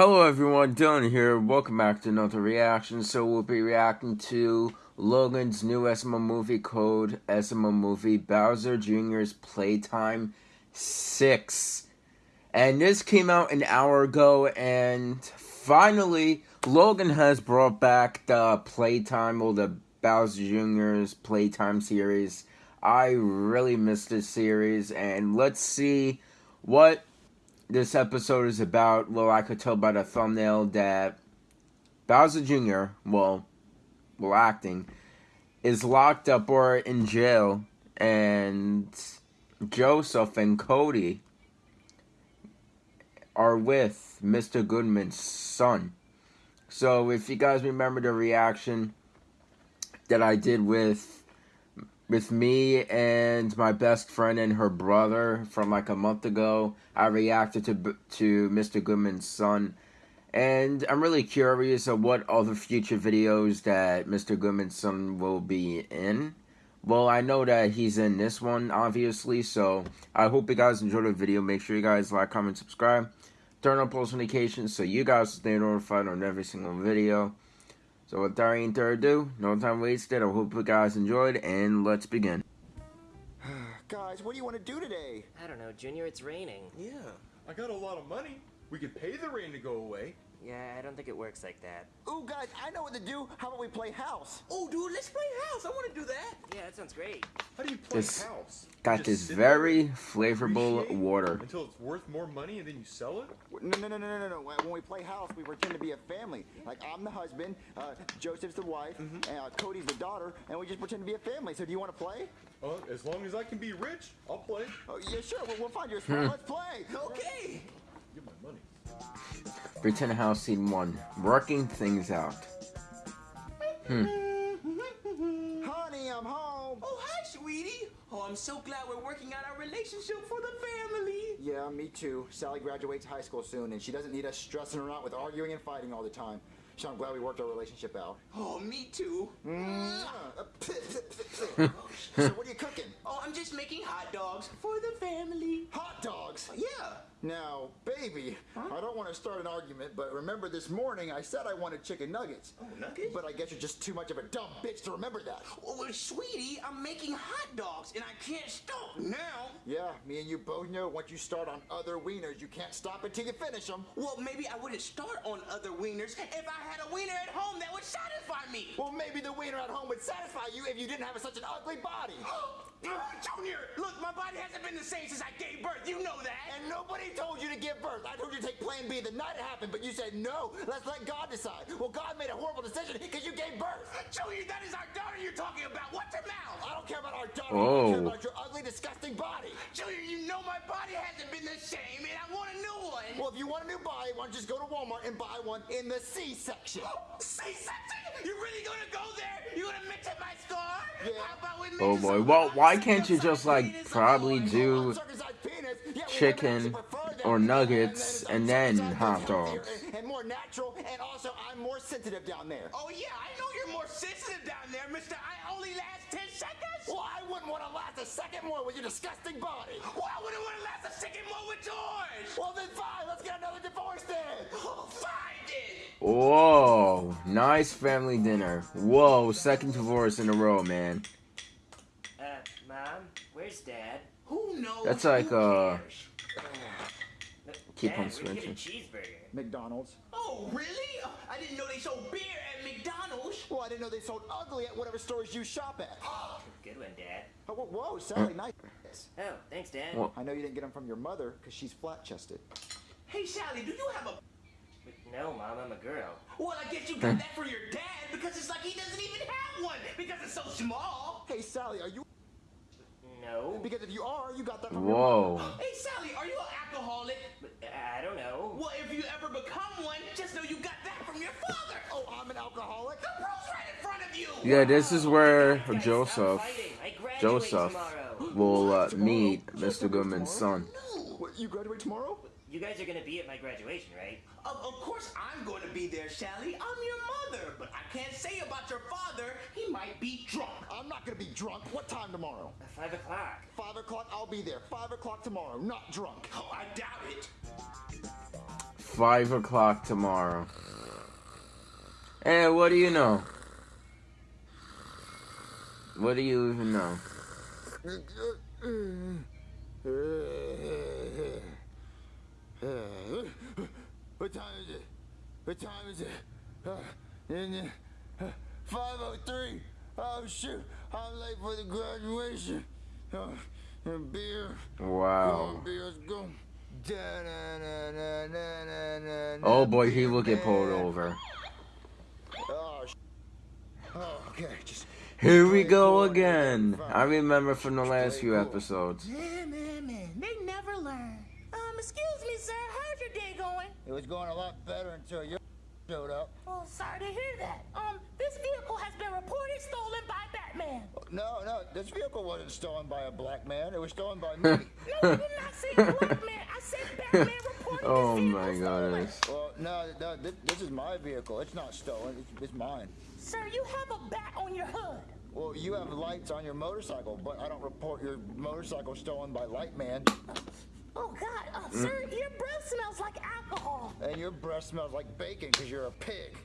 Hello everyone, Dylan here. Welcome back to another reaction. So we'll be reacting to Logan's new SML movie code, SML movie Bowser Jr.'s Playtime 6. And this came out an hour ago and finally Logan has brought back the Playtime or the Bowser Jr.'s Playtime series. I really missed this series and let's see what this episode is about, well, I could tell by the thumbnail that Bowser Jr., well, well, acting, is locked up or in jail, and Joseph and Cody are with Mr. Goodman's son. So, if you guys remember the reaction that I did with with me and my best friend and her brother from like a month ago. I reacted to to Mr. Goodman's son, and I'm really curious of what other future videos that Mr. Goodman's son will be in. Well, I know that he's in this one, obviously, so I hope you guys enjoyed the video. Make sure you guys like, comment, subscribe, turn on post notifications so you guys stay notified on every single video. So without any further ado, no time wasted, I hope you guys enjoyed, and let's begin. guys, what do you want to do today? I don't know, Junior, it's raining. Yeah, I got a lot of money. We could pay the rain to go away. Yeah, I don't think it works like that. Ooh, guys, I know what to do. How about we play house? Oh, dude, let's play house. I want to do that. Yeah, that sounds great. How do you play this house? Got this very flavorful water. Until it's worth more money and then you sell it? No, no, no, no, no, no. When we play house, we pretend to be a family. Like, I'm the husband, uh, Joseph's the wife, mm -hmm. and uh, Cody's the daughter, and we just pretend to be a family. So do you want to play? Uh, as long as I can be rich, I'll play. Oh, yeah, sure. We'll, we'll find you a spot. Let's play. Okay. Give my money. Pretend house scene one. Working things out. Hmm. Honey, I'm home. Oh, hi, sweetie. Oh, I'm so glad we're working out our relationship for the family. Yeah, me too. Sally graduates high school soon, and she doesn't need us stressing her out with arguing and fighting all the time. So I'm glad we worked our relationship out. Oh, me too. Mm. so what are you cooking? Oh, I'm just making hot dogs for the family. Hot dogs? Yeah. Now, baby, huh? I don't want to start an argument, but remember this morning I said I wanted chicken nuggets. Oh, nuggets? But I guess you're just too much of a dumb bitch to remember that. Well, sweetie, I'm making hot dogs, and I can't stop now. Yeah, me and you both know once you start on other wieners, you can't stop until you finish them. Well, maybe I wouldn't start on other wieners if I had a wiener at home that would satisfy me. Well, maybe the wiener at home would satisfy you if you didn't have such an ugly body. Junior, look, my body hasn't been the same since I gave birth. You know that. And nobody told you to give birth. I told you to take Plan B the night it happened, but you said no. Let's let God decide. Well, God made a horrible decision because you gave birth. Junior, that is our daughter you're talking about. What's her mouth? I don't care about our daughter. Oh. I care about your ugly, disgusting body. Junior, you know my body hasn't been the same, and I want a new one. Well, if you want a new body, why don't you just go to Walmart and buy one in the C section? C section? You really gonna go there? You gonna mix up my scar? Yeah. Oh boy. Well, why can't you just like probably do chicken or nuggets and then hot dogs? And more natural, and also I'm more sensitive down there. Oh yeah, I know you're more sensitive down there, Mister. I only last ten seconds. Well, I wouldn't want to last a second more with your disgusting body. Well, I wouldn't want to last a second more with yours. Well, then fine. Let's get another divorce then. Oh, fine then. Whoa, nice family dinner. Whoa, second divorce in a row, man. Uh, Mom, where's Dad? Who knows? That's like, uh... Keep Dad, on switching. cheeseburger. McDonald's. Oh, really? I didn't know they sold beer at McDonald's. Well, I didn't know they sold ugly at whatever stores you shop at. Good one, Dad. Oh, whoa, whoa Sally, nice. Oh, thanks, Dad. Well, I know you didn't get them from your mother because she's flat-chested. Hey, Sally, do you have a no, Mom, I'm a girl. Well, I guess you got that for your dad because it's like he doesn't even have one because it's so small. Hey, Sally, are you... No. Because if you are, you got that from Whoa. your Hey, Sally, are you an alcoholic? I don't know. Well, if you ever become one, just know you got that from your father. Oh, I'm an alcoholic? The proof's right in front of you. Yeah, this is where Joseph, Joseph will uh, meet Mr. Goodman's son. What, you graduate tomorrow? You guys are gonna be at my graduation, right? Of, of course I'm going to be there, Sally. I'm your mother, but I can't say about your father. He might be drunk. I'm not gonna be drunk. What time tomorrow? Five o'clock. Five o'clock, I'll be there. Five o'clock tomorrow, not drunk. Oh, I doubt it. Five o'clock tomorrow. Hey, what do you know? What do you even know? What time is it? What time is it? Uh, in, uh, 503. Oh shoot, I'm late for the graduation. Uh, and beer. Wow. Go, beer, let's go. Da-na-na-na-na-na-na. Oh boy, he will get pulled over. Oh, oh, okay, just Here we go again. I remember from the last few episodes. Man, man, man, they never learn. Um, excuse me, sir, how's your day going? it was going a lot better until you showed up. Oh, sorry to hear that. Um, this vehicle has been reported stolen by Batman. No, no, this vehicle wasn't stolen by a black man. It was stolen by me. No, I did not say black man. I said Batman reported Oh this vehicle my stolen. goodness. well, no, no, this, this is my vehicle. It's not stolen. It's, it's mine. Sir, you have a bat on your hood. Well, you have lights on your motorcycle, but I don't report your motorcycle stolen by Lightman. Oh, God. Uh, Sir, your breath smells like alcohol. And your breath smells like bacon because you're a pig.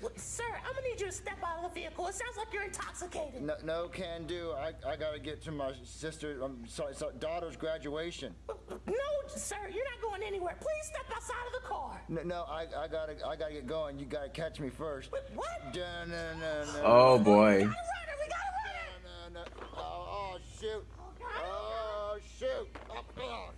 What- Sir, I'm gonna need you to step out of the vehicle. It sounds like you're intoxicated. No, no can do. I, I gotta get to my sister, um, so, so daughter's graduation. No, sir, you're not going anywhere. Please step outside of the car. No, no, I, I gotta, I gotta get going. You gotta catch me first. Wait, what? Dun, dun, dun, dun, Oh boy. We got a runner, we got a runner. dun, dun, dun. Oh, oh, shoot. God. Oh, shoot. Oh, oh.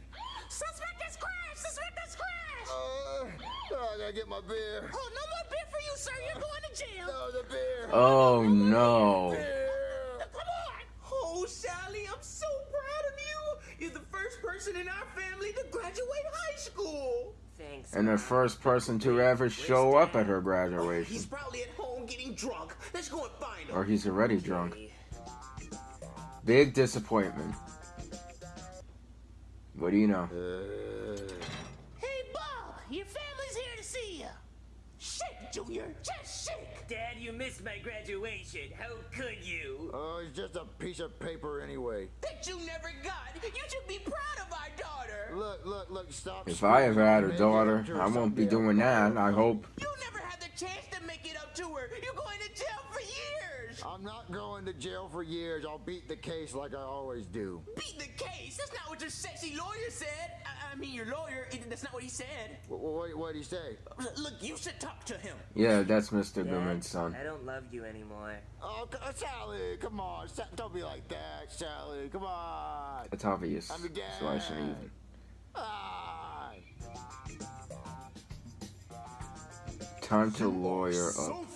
Suspect is crashed! Suspect is crashed! Uh, oh, I gotta get my beer. Oh, no more beer for you, sir. You're going to jail. No, the beer. Oh no. Beer. Come on. Oh, Sally, I'm so proud of you. You're the first person in our family to graduate high school. Thanks. And the first person to ever show up at her graduation. He's probably at home getting drunk. Let's go and find him. Or he's already drunk. Big disappointment. What do you know? Hey, Bob, your family's here to see you. Shake, Junior. Just shake. Dad, you missed my graduation. How could you? Oh, it's just a piece of paper anyway. That you never got. You should be proud of our daughter. Look, look, look, stop. If I ever had a daughter, I won't be doing that. I hope. You I'm not going to jail for years. I'll beat the case like I always do. Beat the case. That's not what your sexy lawyer said. I, I mean, your lawyer. That's not what he said. What, what, what did he say? Look, you should talk to him. Yeah, that's Mr. Dad, Goodman's son. I don't love you anymore. Oh, uh, Sally, come on. Don't be like that, Sally. Come on. It's obvious. I'm the So I shouldn't dad. even. Ah. Time to lawyer so up.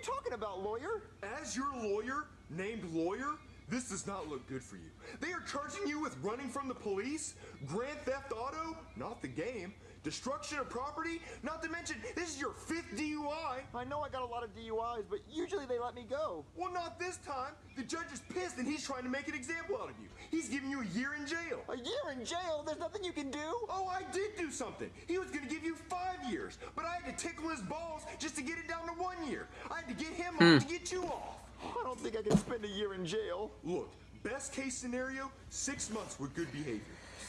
You talking about, lawyer? As your lawyer, named lawyer, this does not look good for you. They are charging you with running from the police, grand theft auto, not the game, destruction of property, not to mention this is your fifth DUI. I know I got a lot of DUIs, but usually they let me go. Well, not this time. The judge is pissed and he's trying to make an example out of you. He's giving you a year in jail. A year in jail? There's nothing you can do? Oh, I did do something. He was gonna give you five years, but I had to tickle his balls just to get it down to one year. I had to get him hmm. off to get you off. I don't think I can spend a year in jail. Look, best case scenario, six months with good behavior.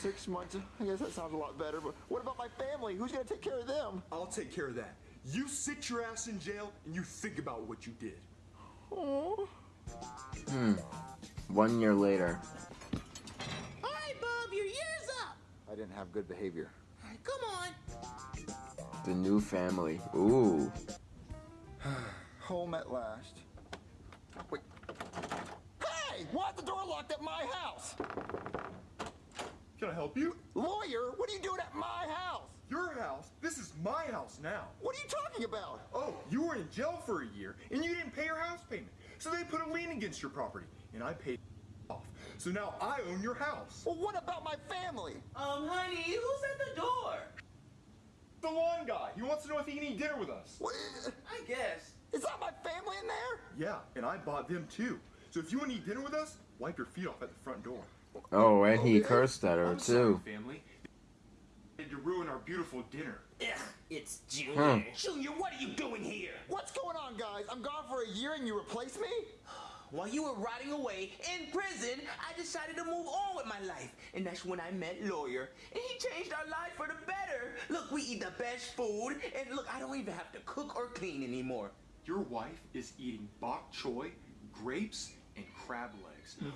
Six months? I guess that sounds a lot better, but what about my family? Who's gonna take care of them? I'll take care of that. You sit your ass in jail and you think about what you did. Oh. One year later. All right, Bob, your year's up. I didn't have good behavior. All right, come on. The new family. Ooh. Home at last. Wait. Hey! Why is the door locked at my house? Can I help you? Lawyer, what are you doing at my house? Your house? This is my house now. What are you talking about? Oh, you were in jail for a year and you didn't pay your house payment. So they put a lien against your property and I paid off. So now I own your house. Well, what about my family? Um, honey, who's at the door? The lawn guy. He wants to know if he can eat dinner with us. What, I guess. is that my family in there? Yeah, and I bought them too. So if you want to eat dinner with us, wipe your feet off at the front door. Oh, and he cursed at her I'm sorry, too. family. Had to ruin our beautiful dinner. Ugh, it's Junior. Hmm. Junior, what are you doing here? What's going on, guys? I'm gone for a year and you replace me? while you were rotting away in prison, I decided to move on with my life. And that's when I met Lawyer. And he changed our life for the better. Look, we eat the best food. And look, I don't even have to cook or clean anymore. Your wife is eating bok choy, grapes, and crab legs,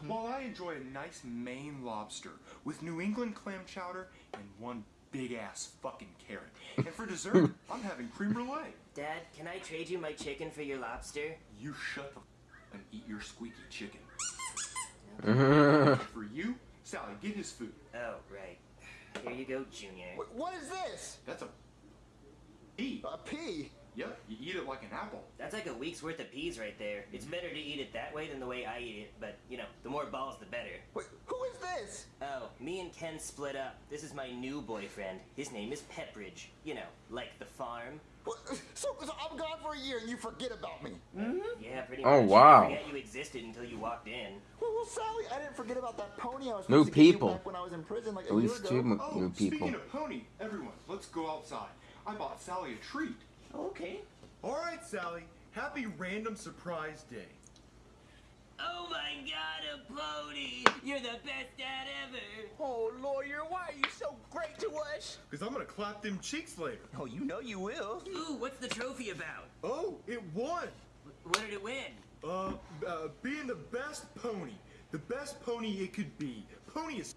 while I enjoy a nice Maine lobster with New England clam chowder and one big ass fucking carrot. And for dessert, I'm having creme brulee. Dad, can I trade you my chicken for your lobster? You shut the f- and eat your squeaky chicken. for you, Sally, get his food. Oh, right. Here you go, Junior. Wh- What is this? That's a pea. A pea? Yep, you eat it like an apple. That's like a week's worth of peas right there. It's mm-hmm. better to eat it that way than the way I eat it, but, you know, the more balls, the better. Wait, who is this? Oh, me and Ken split up. This is my new boyfriend. His name is Pepperidge. You know, like the farm. What- So, so I'm gone for a year and you forget about me. Mm-hmm. Mm-hmm. Yeah, pretty oh, much. Oh, wow. You forget you existed until you walked in. Well, well, Sally, I didn't forget about that pony I was New supposed to you people. back when I was in prison like At a year least ago. two m- Oh, new people. speaking of pony, everyone, let's go outside. I bought Sally a treat. Okay. All right, Sally. Happy random surprise day. Oh my god, a pony! You're the best dad ever! Oh, Lawyer, why are you so great to us? Because I'm going to clap them cheeks later. Oh, you know you will. Ooh, what's the trophy about? Oh, it won. What did it win? Uh, uh, being the best pony. The best pony it could be. Pony is.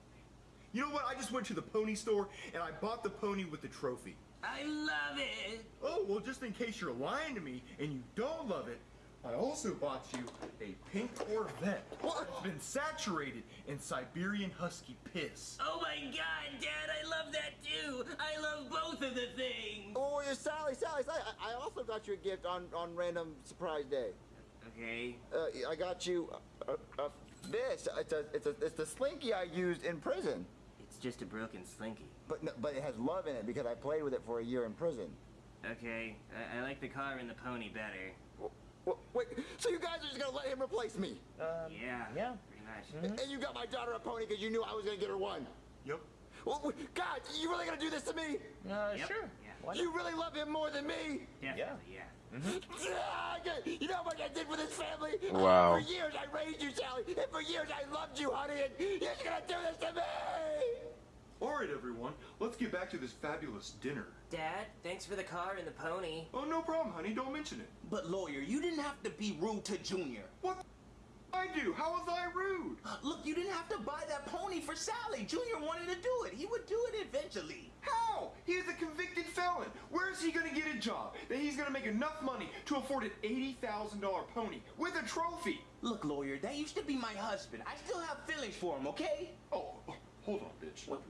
You know what? I just went to the pony store and I bought the pony with the trophy. I love it! Oh, well, just in case you're lying to me and you don't love it, I also bought you a pink Corvette. It's been saturated in Siberian Husky piss. Oh my god, Dad, I love that too! I love both of the things! Oh, yeah, Sally, Sally, Sally, I, I also got you a gift on, on random surprise day. Okay. Uh, I got you uh, uh, uh, this. It's a, it's a, it's the slinky I used in prison. It's just a broken slinky. But no, but it has love in it because I played with it for a year in prison. Okay, I, I like the car and the pony better. Wh- wh- Wait, so you guys are just gonna let him replace me? yeah. yeah. Pretty much. And you got my daughter a pony because you knew I was gonna get her one. Yep. Well, God, you really gonna do this to me? Uh, Yep. sure. Yeah. Why? You really love him more than me? Definitely, yeah. Ah, okay. You know what I did for this family? Wow. For years I raised you, Sally, and for years I loved you, honey, and you're just gonna do this to me! All right, everyone. Let's get back to this fabulous dinner. Dad, thanks for the car and the pony. Oh, no problem, honey. Don't mention it. But, Lawyer, you didn't have to be rude to Junior. What I do? How was I rude? Look, you didn't have to buy that pony for Sally. Junior wanted to do it. He would do it eventually. How? He is a convicted felon. Where is he going to get a job that he's going to make enough money to afford an $80,000 pony with a trophy? Look, Lawyer, that used to be my husband. I still have feelings for him, okay? Oh, hold on, bitch. What,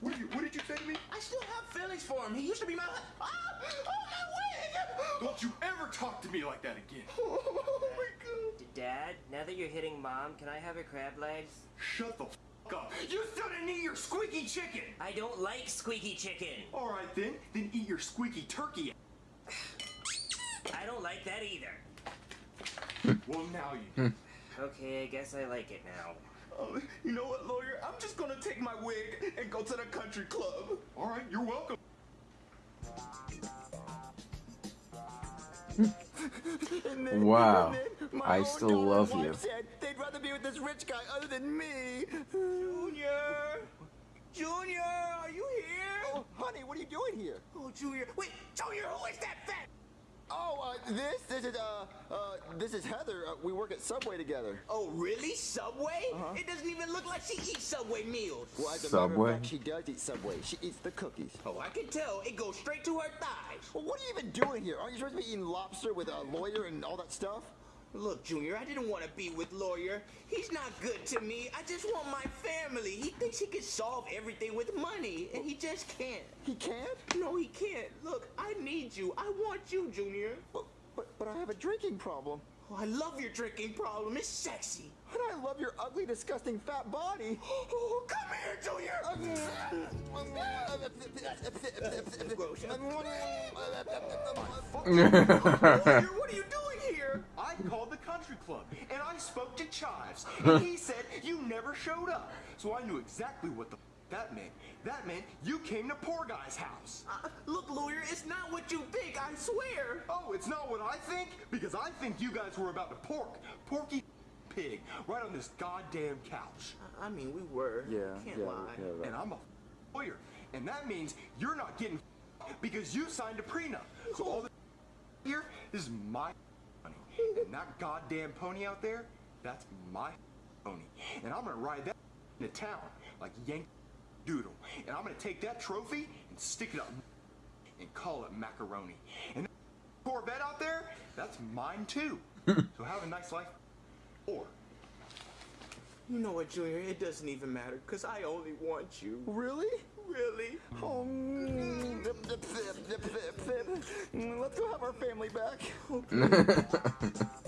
what, did you, what did you say to me? I still have feelings for him. He used to be my Ah! Oh, my wig! Don't you ever talk to me like that again. Oh, my God. Dad, now that you're hitting mom, can I have her crab legs? Shut the f up. You still didn't eat your squeaky chicken. I don't like squeaky chicken. All right, then. Then eat your squeaky turkey. I don't like that either. Well, now you do. Okay, I guess I like it now. Oh, you know what, Lawyer? I'm just gonna take my wig and go to the country club. All right, you're welcome. And then, Wow. and then my I still love you. Said they'd rather be with this rich guy other than me. Junior! Junior, are you here? Oh, honey, what are you doing here? Oh, Junior. Wait, Junior, who is that fat? Oh, uh, this, this is, uh, uh, this is Heather. Uh, we work at Subway together. Oh, really? Subway? It doesn't even look like she eats Subway meals. Well, as a Subway? fact, she does eat Subway. She eats the cookies. Oh, I can tell. It goes straight to her thighs. Well, what are you even doing here? Aren't you supposed to be eating lobster with a lawyer and all that stuff? Look, Junior, I didn't want to be with Lawyer. He's not good to me. I just want my family. He thinks he can solve everything with money, and he just can't. He can't? No, he can't. Look, I need you. I want you, Junior. But, but, but I have a drinking problem. Oh, I love your drinking problem. It's sexy. And I love your ugly, disgusting fat body. Oh, come here, Junior. Gross. What are you doing here? I called the country club and I spoke to Chives, and he said you never showed up. So I knew exactly what the f- that meant. That meant you came to poor guy's house. Uh, look, Lawyer, it's not what you think, I swear. Oh, it's not what I think because I think you guys were about to pork Porky pig right on this goddamn couch. I mean, we were. Yeah, Can't yeah, lie. yeah. And I'm a lawyer. And that means you're not getting because you signed a prenup. So all this here is my money. And that goddamn pony out there, that's my pony. And I'm gonna ride that into town like Yankee Doodle. And I'm gonna take that trophy and stick it up and call it macaroni. And that Corvette out there, that's mine too. so have a nice life. Or You know what, Junior? It doesn't even matter, because I only want you. Really? Really? Oh, mm. Mm, Let's go have our family back.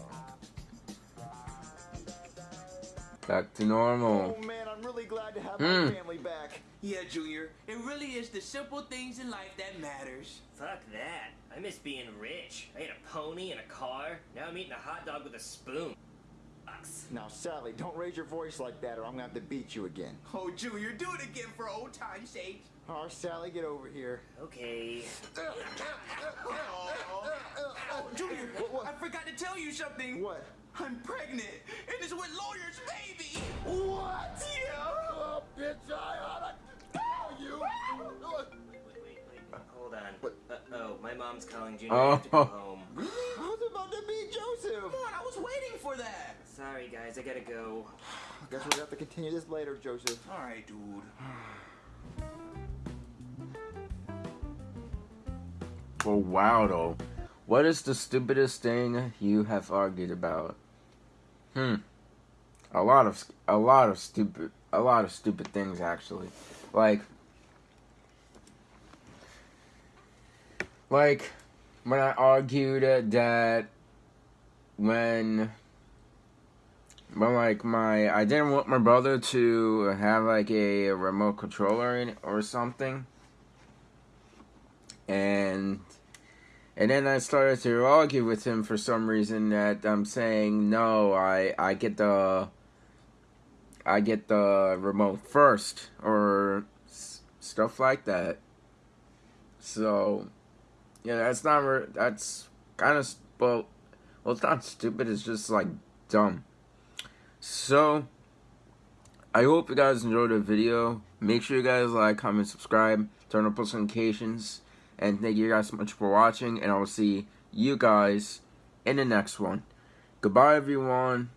Back to normal. Oh man, I'm really glad to have Hmm. my family back. Yeah, Junior. It really is the simple things in life that matters. Fuck that. I miss being rich. I had a pony and a car. Now I'm eating a hot dog with a spoon. Sucks. Now, Sally, don't raise your voice like that or I'm gonna have to beat you again. Oh, Junior, do it again for old time's sake. Oh, Sally, get over here. Okay. Oh, Junior, What- what? I forgot to tell you something. What? I'm pregnant, and it's with lawyer's baby. What? Yeah. Oh, bitch, I oughta tell you. Wait, wait, wait. Hold on. What? Uh oh, my mom's calling Junior. I have to go Oh. home. I was about to beat Joseph. Come on, I was waiting for that. Sorry, guys. I gotta go. I guess we're gonna have to continue this later, Joseph. All right, dude. Well, wow, though. What is the stupidest thing you have argued about? Hmm. A lot of a lot of stupid a lot of stupid things actually. Like like when I argued that when when like my I didn't want my brother to have like a remote controller or something and and then I started to argue with him for some reason that I'm saying no, I I get the I get the remote first or stuff like that. So yeah, that's not that's kind of well, well, it's not stupid. It's just like dumb. So I hope you guys enjoyed the video. Make sure you guys like, comment, subscribe, turn on post notifications. And thank you guys so much for watching. And I will see you guys in the next one. Goodbye, everyone.